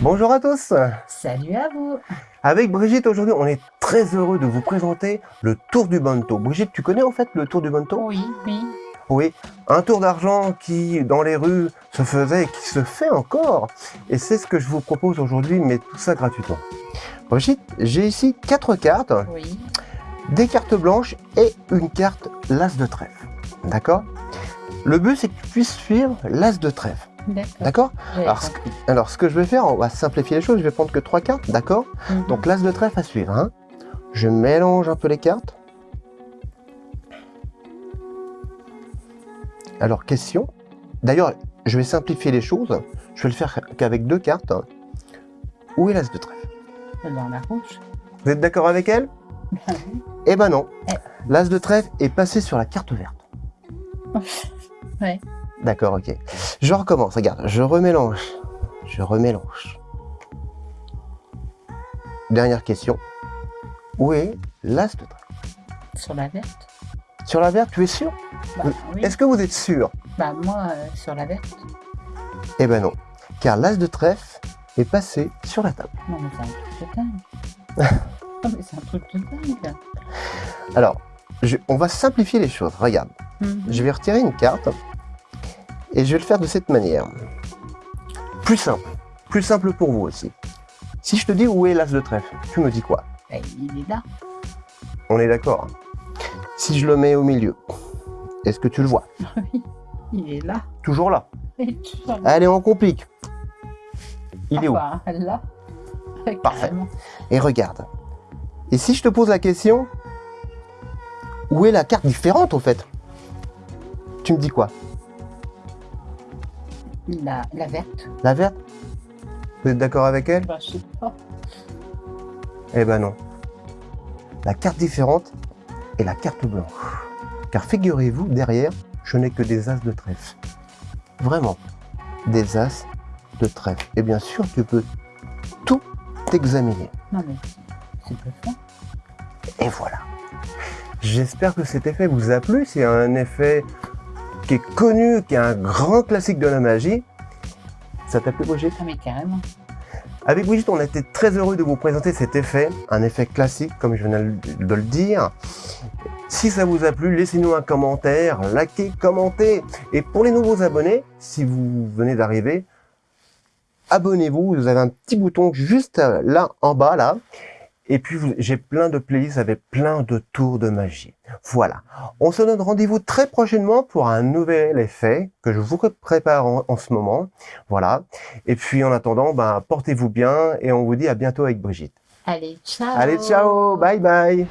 Bonjour à tous Salut à vous Avec Brigitte, aujourd'hui, on est très heureux de vous présenter le Tour du Bento. Brigitte, tu connais en fait le Tour du Bento Oui, oui. Oui, un tour d'argent qui, dans les rues, se faisait et qui se fait encore. Et c'est ce que je vous propose aujourd'hui, mais tout ça gratuitement. Brigitte, j'ai ici quatre cartes. Oui. Des cartes blanches et une carte l'As de trèfle. D'accord? Le but, c'est que tu puisses suivre l'As de trèfle. D'accord alors, ce, alors, ce que je vais faire, on va simplifier les choses. Je vais prendre que trois cartes, d'accord Mhm. Donc, l'As de trèfle à suivre. hein. Je mélange un peu les cartes. Alors, question. D'ailleurs, je vais simplifier les choses. Je vais le faire qu'avec deux cartes. Où est l'As de trèfle? Dans la rouge. Vous êtes d'accord avec elle? Eh ben non. Eh. L'As de trèfle est passé sur la carte verte. Ouais. D'accord, ok. Je recommence, regarde, je remélange. Je remélange. Dernière question. Où est l'As de trèfle Sur la verte Sur la verte, tu es sûr? Bah oui. Est-ce que vous êtes sûr? Bah moi, euh, sur la verte. Eh ben non. Car l'As de trèfle est passé sur la table. Non mais c'est un truc de dingue. non mais c'est un truc de dingue. Alors, je- on va simplifier les choses. Regarde, Mhm. je vais retirer une carte et je vais le faire de cette manière. Plus simple. Plus simple pour vous aussi. Si je te dis où est l'As de trèfle, tu me dis quoi? Bah, il est là. On est d'accord? Si je le mets au milieu, est-ce que tu le vois? Oui. Il est là. Toujours là. Allez, on complique. Il est où? Enfin, là. Parfait. Et regarde. Et si je te pose la question, où est la carte différente au fait? Tu me dis quoi? La, la verte. La verte? Vous êtes d'accord avec elle? Bah je sais pas. Eh ben non. La carte différente est la carte blanche. Car figurez-vous, derrière, je n'ai que des as de trèfle. Vraiment, des as de trèfle. Et bien sûr, tu peux tout examiner. Non mais c'est bluffant. Et voilà. J'espère que cet effet vous a plu. C'est un effet qui est connu, qui est un grand classique de la magie. Ça t'a plu, Brigitte? Ah mais carrément. Avec Brigitte, on a été très heureux de vous présenter cet effet, un effet classique, comme je viens de le dire. Si ça vous a plu, laissez-nous un commentaire, likez, commentez. Et pour les nouveaux abonnés, si vous venez d'arriver, abonnez-vous. Vous avez un petit bouton juste là en bas, là. Et puis, j'ai plein de playlists avec plein de tours de magie. Voilà. On se donne rendez-vous très prochainement pour un nouvel effet que je vous prépare en, en ce moment. Voilà. Et puis, en attendant, ben, portez-vous bien et on vous dit à bientôt avec Brigitte. Allez, ciao Allez, ciao Bye bye